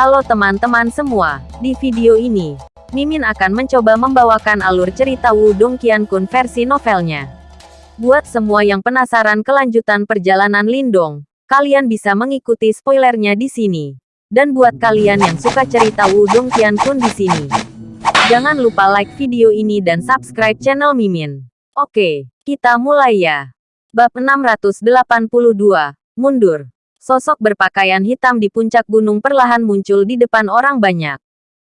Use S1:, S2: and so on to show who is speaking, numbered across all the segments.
S1: Halo teman-teman semua, di video ini, Mimin akan mencoba membawakan alur cerita Wudong Qiankun versi novelnya. Buat semua yang penasaran kelanjutan perjalanan Lindong, kalian bisa mengikuti spoilernya di sini. Dan buat kalian yang suka cerita Wudong Qiankun di sini, jangan lupa like video ini dan subscribe channel Mimin. Oke, kita mulai ya. Bab 682, Mundur. Sosok berpakaian hitam di puncak gunung perlahan muncul di depan orang banyak.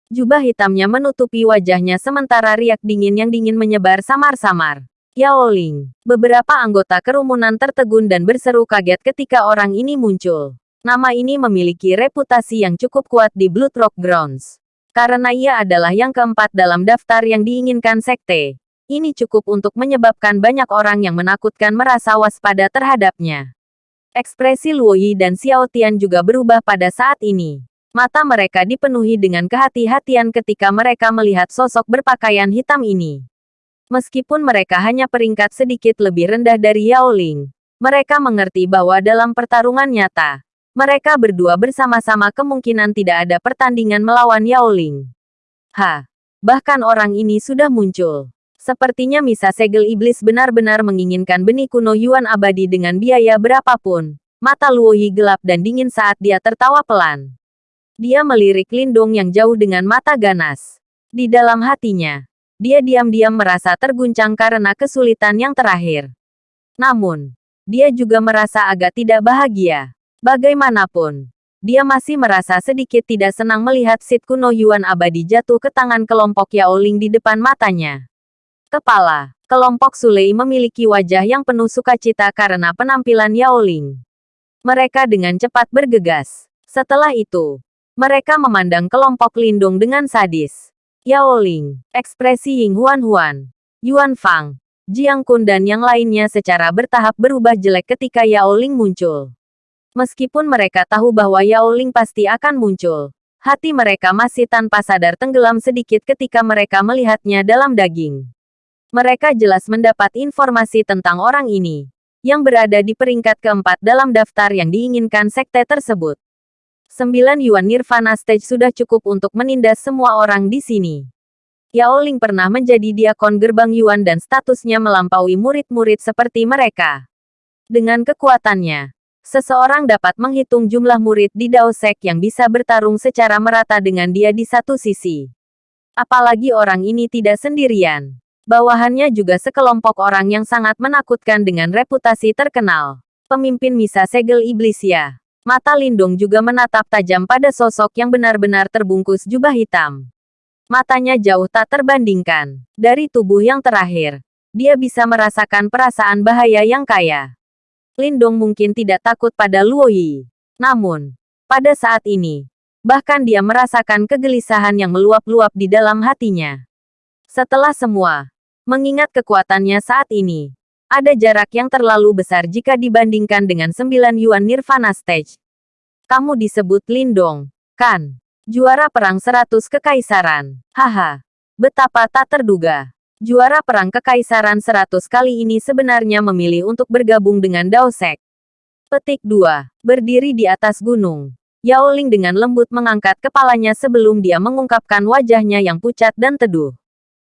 S1: Jubah hitamnya menutupi wajahnya sementara riak dingin yang dingin menyebar samar-samar. Yao Ling. Beberapa anggota kerumunan tertegun dan berseru kaget ketika orang ini muncul. Nama ini memiliki reputasi yang cukup kuat di Blood Rock Grounds. Karena ia adalah yang keempat dalam daftar yang diinginkan sekte. Ini cukup untuk menyebabkan banyak orang yang menakutkan merasa waspada terhadapnya. Ekspresi Luo Yi dan Xiao Tian juga berubah pada saat ini. Mata mereka dipenuhi dengan kehati-hatian ketika mereka melihat sosok berpakaian hitam ini. Meskipun mereka hanya peringkat sedikit lebih rendah dari Yao Ling, mereka mengerti bahwa dalam pertarungan nyata, mereka berdua bersama-sama kemungkinan tidak ada pertandingan melawan Yao Ling. Ha! Bahkan orang ini sudah muncul. Sepertinya Misa Segel Iblis benar-benar menginginkan benih kuno Yuan abadi dengan biaya berapapun. Mata Luoyi gelap dan dingin saat dia tertawa pelan. Dia melirik Lindung yang jauh dengan mata ganas. Di dalam hatinya, dia diam-diam merasa terguncang karena kesulitan yang terakhir. Namun, dia juga merasa agak tidak bahagia. Bagaimanapun, dia masih merasa sedikit tidak senang melihat Sid kuno Yuan abadi jatuh ke tangan kelompok Yao Ling di depan matanya. Kepala, kelompok Sulei memiliki wajah yang penuh sukacita karena penampilan Yao Ling. Mereka dengan cepat bergegas. Setelah itu, mereka memandang kelompok Lindung dengan sadis. Yao Ling, ekspresi Ying Huan Huan, Yuan Fang, Jiang Kun dan yang lainnya secara bertahap berubah jelek ketika Yao Ling muncul. Meskipun mereka tahu bahwa Yao Ling pasti akan muncul, hati mereka masih tanpa sadar tenggelam sedikit ketika mereka melihatnya dalam daging. Mereka jelas mendapat informasi tentang orang ini, yang berada di peringkat keempat dalam daftar yang diinginkan sekte tersebut. Sembilan Yuan Nirvana Stage sudah cukup untuk menindas semua orang di sini. Yao Ling pernah menjadi diakon gerbang Yuan dan statusnya melampaui murid-murid seperti mereka. Dengan kekuatannya, seseorang dapat menghitung jumlah murid di Dao Sek yang bisa bertarung secara merata dengan dia di satu sisi. Apalagi orang ini tidak sendirian. Bawahannya juga sekelompok orang yang sangat menakutkan dengan reputasi terkenal. Pemimpin Misa Segel Iblis ya. Mata Lindung juga menatap tajam pada sosok yang benar-benar terbungkus jubah hitam. Matanya jauh tak terbandingkan. Dari tubuh yang terakhir, dia bisa merasakan perasaan bahaya yang kaya. Lindong mungkin tidak takut pada Luo Yi. Namun, pada saat ini, bahkan dia merasakan kegelisahan yang meluap-luap di dalam hatinya. Setelah semua, Mengingat kekuatannya saat ini, ada jarak yang terlalu besar jika dibandingkan dengan sembilan Yuan Nirvana Stage. Kamu disebut Lindong, kan? Juara perang seratus kekaisaran. Haha. Betapa tak terduga. Juara perang kekaisaran seratus kali ini sebenarnya memilih untuk bergabung dengan Dao Sek. Petik 2. Berdiri di atas gunung. Yao Ling dengan lembut mengangkat kepalanya sebelum dia mengungkapkan wajahnya yang pucat dan teduh.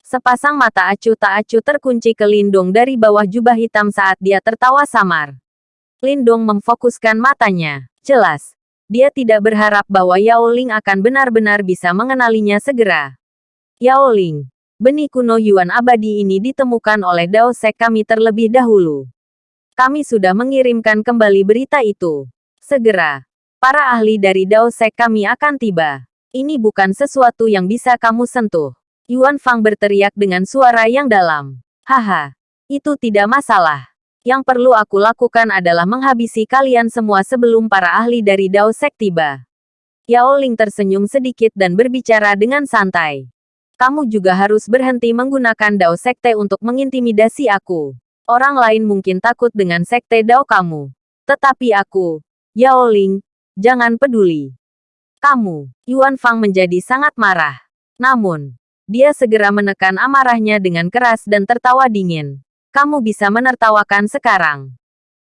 S1: Sepasang mata acuh tak acuh terkunci ke Lindung dari bawah jubah hitam saat dia tertawa samar. Lindung memfokuskan matanya. Jelas, dia tidak berharap bahwa Yao Ling akan benar-benar bisa mengenalinya segera. Yao Ling, benih kuno Yuan abadi ini ditemukan oleh Dao Sek kami terlebih dahulu. Kami sudah mengirimkan kembali berita itu. Segera, para ahli dari Dao Sek kami akan tiba. Ini bukan sesuatu yang bisa kamu sentuh. Yuan Fang berteriak dengan suara yang dalam. Haha, itu tidak masalah. Yang perlu aku lakukan adalah menghabisi kalian semua sebelum para ahli dari Dao Sek tiba. Yao Ling tersenyum sedikit dan berbicara dengan santai. Kamu juga harus berhenti menggunakan Dao Sekte untuk mengintimidasi aku. Orang lain mungkin takut dengan Sekte Dao kamu. Tetapi aku, Yao Ling, jangan peduli. Kamu, Yuan Fang menjadi sangat marah. Namun, dia segera menekan amarahnya dengan keras dan tertawa dingin. Kamu bisa menertawakan sekarang.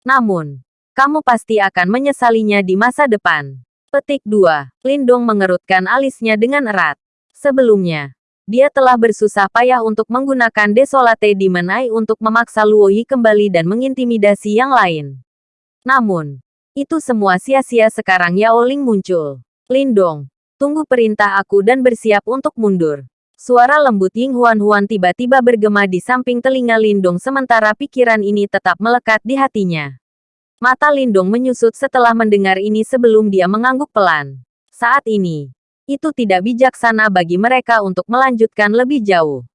S1: Namun, kamu pasti akan menyesalinya di masa depan. Petik 2. Lindong mengerutkan alisnya dengan erat. Sebelumnya, dia telah bersusah payah untuk menggunakan Desolate Demon Eye untuk memaksa Luoyi kembali dan mengintimidasi yang lain. Namun, itu semua sia-sia sekarang Yao Ling muncul. Lindong, tunggu perintah aku dan bersiap untuk mundur. Suara lembut Ying Huan Huan tiba-tiba bergema di samping telinga Lindong sementara pikiran ini tetap melekat di hatinya. Mata Lindong menyusut setelah mendengar ini sebelum dia mengangguk pelan. Saat ini, itu tidak bijaksana bagi mereka untuk melanjutkan lebih jauh.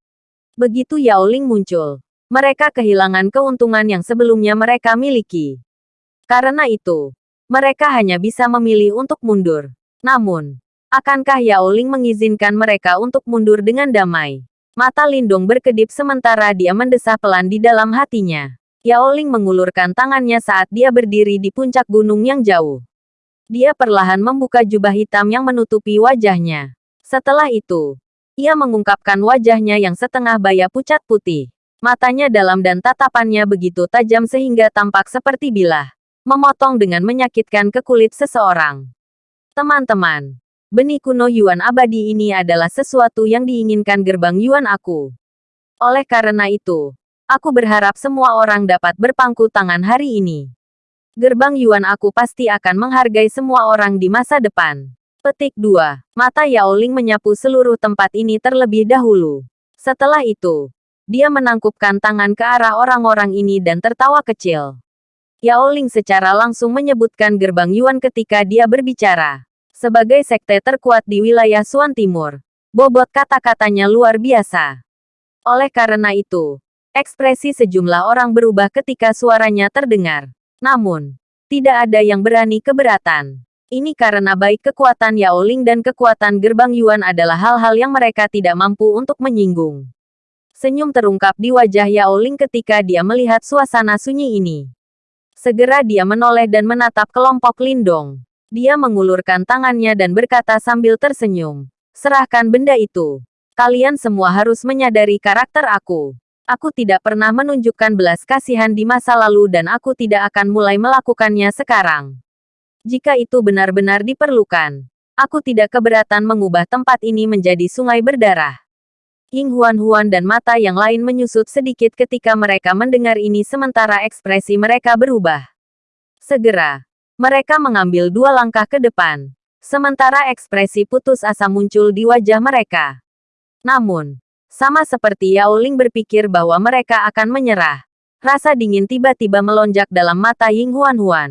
S1: Begitu Yao Ling muncul, mereka kehilangan keuntungan yang sebelumnya mereka miliki. Karena itu, mereka hanya bisa memilih untuk mundur. Namun, akankah Yao Ling mengizinkan mereka untuk mundur dengan damai? Mata Lindong berkedip sementara dia mendesah pelan di dalam hatinya. Yao Ling mengulurkan tangannya saat dia berdiri di puncak gunung yang jauh. Dia perlahan membuka jubah hitam yang menutupi wajahnya. Setelah itu, ia mengungkapkan wajahnya yang setengah baya pucat putih. Matanya dalam dan tatapannya begitu tajam sehingga tampak seperti bilah. Memotong dengan menyakitkan ke kulit seseorang. Teman-teman, benih kuno Yuan abadi ini adalah sesuatu yang diinginkan gerbang Yuan aku. Oleh karena itu, Aku berharap semua orang dapat berpangku tangan hari ini. Gerbang Yuan aku pasti akan menghargai semua orang di masa depan. Petik 2. Mata Yao Ling menyapu seluruh tempat ini terlebih dahulu. Setelah itu, dia menangkupkan tangan ke arah orang-orang ini dan tertawa kecil. Yao Ling secara langsung menyebutkan gerbang Yuan ketika dia berbicara. Sebagai sekte terkuat di wilayah Suan Timur, bobot kata-katanya luar biasa. Oleh karena itu, Ekspresi sejumlah orang berubah ketika suaranya terdengar. Namun, tidak ada yang berani keberatan. Ini karena baik kekuatan Yao Ling dan kekuatan gerbang Yuan adalah hal-hal yang mereka tidak mampu untuk menyinggung. Senyum terungkap di wajah Yao Ling ketika dia melihat suasana sunyi ini. Segera dia menoleh dan menatap kelompok Lindong. Dia mengulurkan tangannya dan berkata sambil tersenyum. Serahkan benda itu. Kalian semua harus menyadari karakter aku. Aku tidak pernah menunjukkan belas kasihan di masa lalu dan aku tidak akan mulai melakukannya sekarang. Jika itu benar-benar diperlukan, aku tidak keberatan mengubah tempat ini menjadi sungai berdarah. Ying Huan-Huan dan mata yang lain menyusut sedikit ketika mereka mendengar ini sementara ekspresi mereka berubah. Segera, mereka mengambil dua langkah ke depan, sementara ekspresi putus asa muncul di wajah mereka. Namun, sama seperti Yao Ling berpikir bahwa mereka akan menyerah. Rasa dingin tiba-tiba melonjak dalam mata Ying Huan Huan.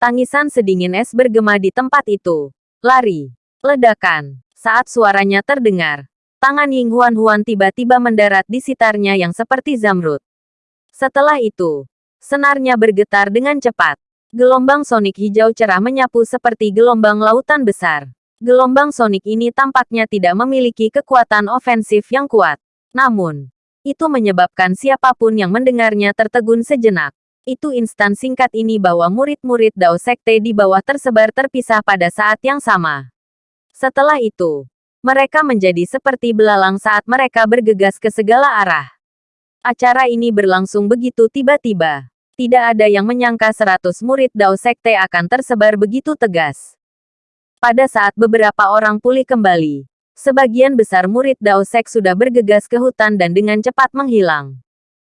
S1: Tangisan sedingin es bergema di tempat itu. Lari. Ledakan. Saat suaranya terdengar, tangan Ying Huan Huan tiba-tiba mendarat di sitarnya yang seperti zamrud. Setelah itu, senarnya bergetar dengan cepat. Gelombang sonik hijau cerah menyapu seperti gelombang lautan besar. Gelombang sonik ini tampaknya tidak memiliki kekuatan ofensif yang kuat. Namun, itu menyebabkan siapa pun yang mendengarnya tertegun sejenak. Itu instan singkat ini bahwa murid-murid Dao Sekte di bawah tersebar terpisah pada saat yang sama. Setelah itu, mereka menjadi seperti belalang saat mereka bergegas ke segala arah. Acara ini berlangsung begitu tiba-tiba. Tidak ada yang menyangka seratus murid Dao Sekte akan tersebar begitu tegas. Pada saat beberapa orang pulih kembali, sebagian besar murid Dao Sek sudah bergegas ke hutan dan dengan cepat menghilang.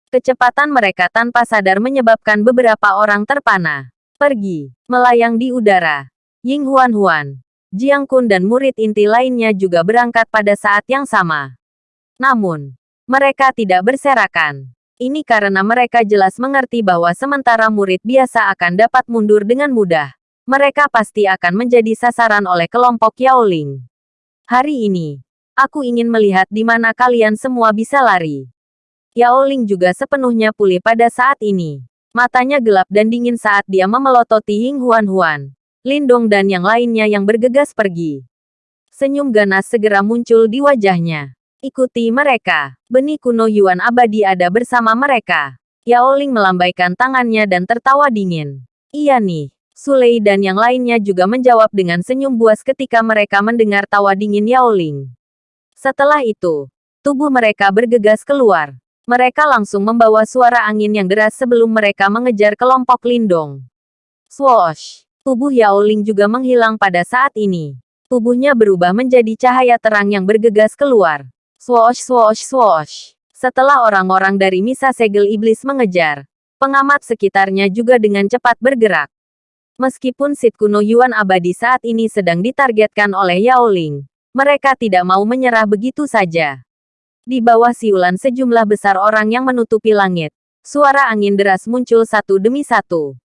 S1: Kecepatan mereka tanpa sadar menyebabkan beberapa orang terpana. Pergi, melayang di udara. Ying Huan Huan, Jiang Kun dan murid inti lainnya juga berangkat pada saat yang sama. Namun, mereka tidak berserakan. Ini karena mereka jelas mengerti bahwa sementara murid biasa akan dapat mundur dengan mudah mereka pasti akan menjadi sasaran oleh kelompok Yao Ling. Hari ini, aku ingin melihat di mana kalian semua bisa lari. Yao Ling juga sepenuhnya pulih pada saat ini. Matanya gelap dan dingin saat dia memelototi Ying Huan Huan, Lindong dan yang lainnya yang bergegas pergi. Senyum ganas segera muncul di wajahnya. Ikuti mereka. Benih kuno Yuan abadi ada bersama mereka. Yao Ling melambaikan tangannya dan tertawa dingin. Iya nih, Sulei dan yang lainnya juga menjawab dengan senyum buas ketika mereka mendengar tawa dingin Yao Ling. Setelah itu, tubuh mereka bergegas keluar. Mereka langsung membawa suara angin yang deras sebelum mereka mengejar kelompok Lindong. Swoosh! Tubuh Yao Ling juga menghilang pada saat ini. Tubuhnya berubah menjadi cahaya terang yang bergegas keluar. Swoosh swoosh swoosh. Setelah orang-orang dari Misa Segel Iblis mengejar, pengamat sekitarnya juga dengan cepat bergerak. Meskipun Sit kuno Yuan abadi saat ini sedang ditargetkan oleh Yao Ling, mereka tidak mau menyerah begitu saja. Di bawah siulan sejumlah besar orang yang menutupi langit, suara angin deras muncul satu demi satu.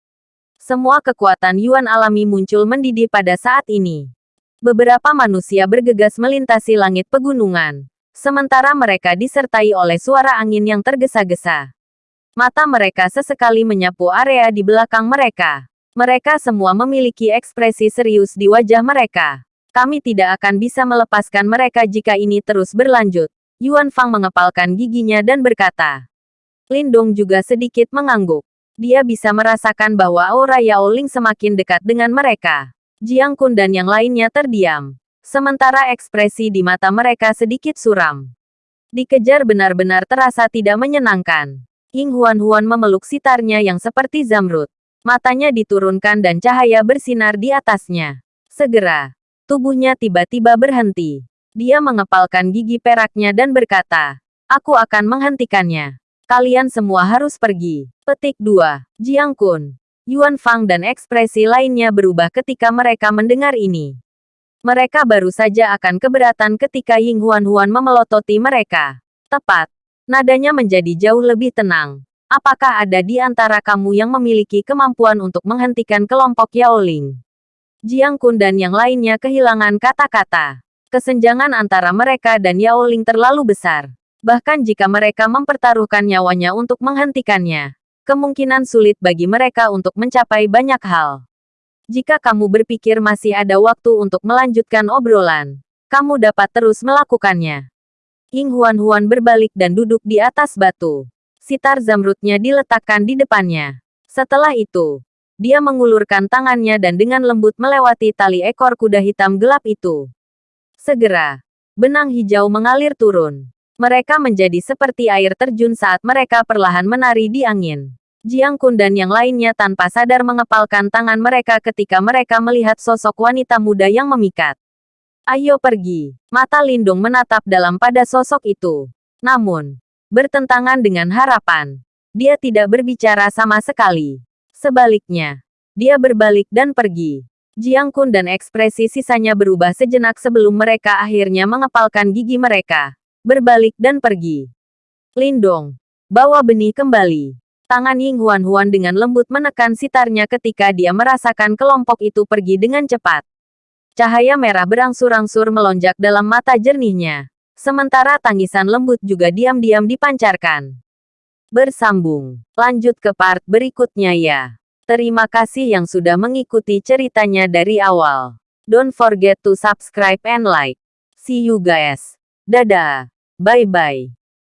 S1: Semua kekuatan Yuan alami muncul mendidih pada saat ini. Beberapa manusia bergegas melintasi langit pegunungan. Sementara mereka disertai oleh suara angin yang tergesa-gesa. Mata mereka sesekali menyapu area di belakang mereka. Mereka semua memiliki ekspresi serius di wajah mereka. Kami tidak akan bisa melepaskan mereka jika ini terus berlanjut. Yuan Fang mengepalkan giginya dan berkata. Lindong juga sedikit mengangguk. Dia bisa merasakan bahwa aura Yao Ling semakin dekat dengan mereka. Jiang Kun dan yang lainnya terdiam. Sementara ekspresi di mata mereka sedikit suram. Dikejar benar-benar terasa tidak menyenangkan. Ying Huan-Huan memeluk sitarnya yang seperti zamrud. Matanya diturunkan dan cahaya bersinar di atasnya. Segera, tubuhnya tiba-tiba berhenti. Dia mengepalkan gigi peraknya dan berkata, Aku akan menghentikannya. Kalian semua harus pergi. Petik 2. Jiang Kun. Yuan Fang dan ekspresi lainnya berubah ketika mereka mendengar ini. Mereka baru saja akan keberatan ketika Ying Huan Huan memelototi mereka. Tepat. Nadanya menjadi jauh lebih tenang. Apakah ada di antara kamu yang memiliki kemampuan untuk menghentikan kelompok Yao Ling? Jiang Kun dan yang lainnya kehilangan kata-kata. Kesenjangan antara mereka dan Yao Ling terlalu besar bahkan jika mereka mempertaruhkan nyawanya untuk menghentikannya. Kemungkinan sulit bagi mereka untuk mencapai banyak hal. Jika kamu berpikir masih ada waktu untuk melanjutkan obrolan, kamu dapat terus melakukannya. Ying Huan-Huan berbalik dan duduk di atas batu. Sitar zamrudnya diletakkan di depannya. Setelah itu, dia mengulurkan tangannya dan dengan lembut melewati tali ekor kuda hitam gelap itu. Segera, benang hijau mengalir turun. Mereka menjadi seperti air terjun saat mereka perlahan menari di angin. Jiang Kun dan yang lainnya tanpa sadar mengepalkan tangan mereka ketika mereka melihat sosok wanita muda yang memikat. Ayo pergi. Mata Lindung menatap dalam pada sosok itu. Namun, bertentangan dengan harapan. Dia tidak berbicara sama sekali. Sebaliknya, dia berbalik dan pergi. Jiang Kun dan ekspresi sisanya berubah sejenak sebelum mereka akhirnya mengepalkan gigi mereka berbalik dan pergi. Lindong, bawa benih kembali. Tangan Ying Huan Huan dengan lembut menekan sitarnya ketika dia merasakan kelompok itu pergi dengan cepat. Cahaya merah berangsur-angsur melonjak dalam mata jernihnya. Sementara tangisan lembut juga diam-diam dipancarkan. Bersambung. Lanjut ke part berikutnya ya. Terima kasih yang sudah mengikuti ceritanya dari awal. Don't forget to subscribe and like. See you guys. Dadah. Bye bye.